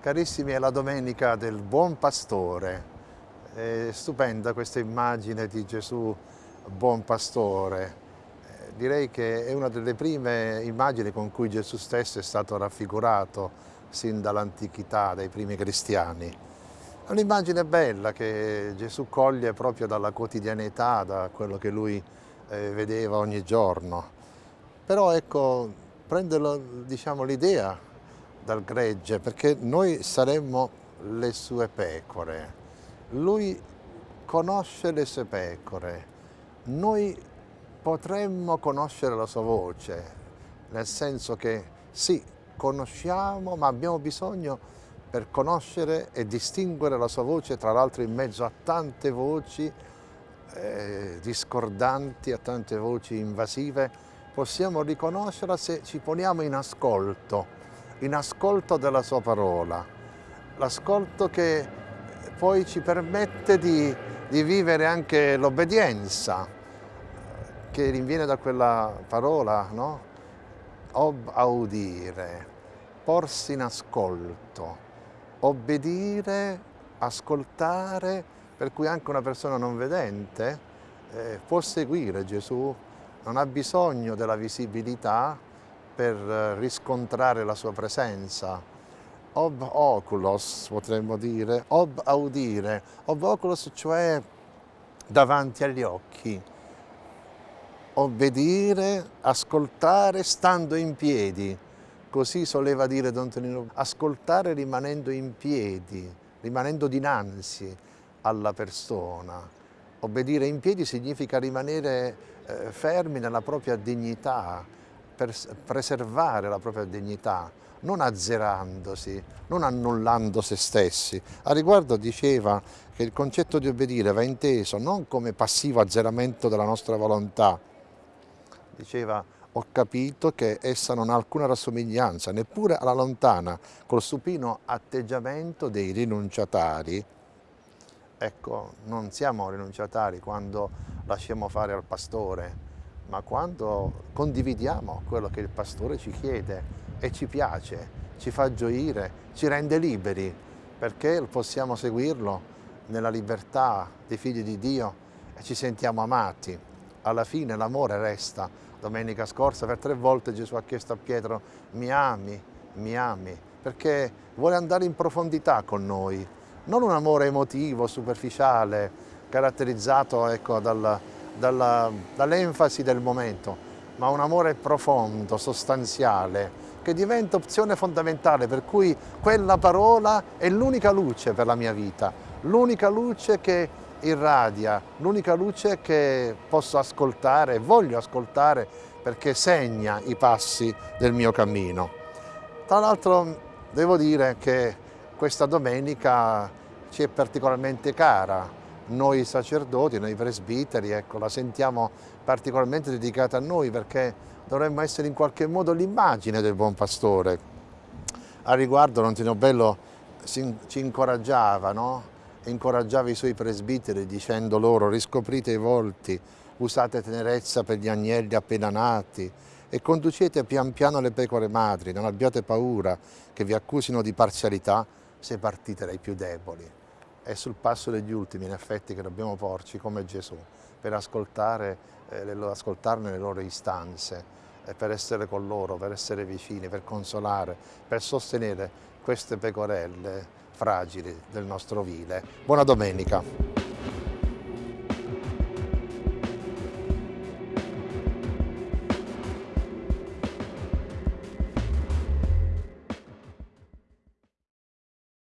Carissimi, è la domenica del Buon Pastore. È stupenda questa immagine di Gesù Buon Pastore. Eh, direi che è una delle prime immagini con cui Gesù stesso è stato raffigurato sin dall'antichità, dai primi cristiani. È un'immagine bella che Gesù coglie proprio dalla quotidianità, da quello che lui eh, vedeva ogni giorno. Però ecco, prende diciamo, l'idea dal gregge perché noi saremmo le sue pecore. Lui conosce le sue pecore. Noi potremmo conoscere la sua voce, nel senso che sì, conosciamo, ma abbiamo bisogno per conoscere e distinguere la sua voce, tra l'altro in mezzo a tante voci eh, discordanti, a tante voci invasive, possiamo riconoscerla se ci poniamo in ascolto in ascolto della sua parola, l'ascolto che poi ci permette di, di vivere anche l'obbedienza che rinviene da quella parola, no? Ob audire, porsi in ascolto, obbedire, ascoltare, per cui anche una persona non vedente eh, può seguire Gesù, non ha bisogno della visibilità, per eh, riscontrare la sua presenza. Ob oculos potremmo dire, ob audire, ob oculos cioè davanti agli occhi. Obbedire, ascoltare stando in piedi, così soleva dire Don Tonino, ascoltare rimanendo in piedi, rimanendo dinanzi alla persona. Obbedire in piedi significa rimanere eh, fermi nella propria dignità, per preservare la propria dignità, non azzerandosi, non annullando se stessi. A riguardo diceva che il concetto di obbedire va inteso non come passivo azzeramento della nostra volontà, diceva ho capito che essa non ha alcuna rassomiglianza, neppure alla lontana, col supino atteggiamento dei rinunciatari. Ecco, non siamo rinunciatari quando lasciamo fare al pastore, ma quando condividiamo quello che il pastore ci chiede e ci piace, ci fa gioire, ci rende liberi, perché possiamo seguirlo nella libertà dei figli di Dio e ci sentiamo amati. Alla fine l'amore resta. Domenica scorsa per tre volte Gesù ha chiesto a Pietro mi ami, mi ami, perché vuole andare in profondità con noi, non un amore emotivo, superficiale, caratterizzato ecco, dal, dall'enfasi del momento, ma un amore profondo, sostanziale, che diventa opzione fondamentale, per cui quella parola è l'unica luce per la mia vita, l'unica luce che irradia, l'unica luce che posso ascoltare voglio ascoltare perché segna i passi del mio cammino. Tra l'altro devo dire che questa domenica ci è particolarmente cara, noi sacerdoti, noi presbiteri, ecco, la sentiamo particolarmente dedicata a noi perché dovremmo essere in qualche modo l'immagine del buon pastore. A riguardo Nontino Bello ci incoraggiava, no? incoraggiava i suoi presbiteri dicendo loro riscoprite i volti, usate tenerezza per gli agnelli appena nati e conducete pian piano le pecore madri, non abbiate paura che vi accusino di parzialità se partite dai più deboli è sul passo degli ultimi in effetti che dobbiamo porci come Gesù per ascoltare, eh, le, ascoltarne le loro istanze, eh, per essere con loro, per essere vicini, per consolare, per sostenere queste pecorelle fragili del nostro vile. Buona domenica!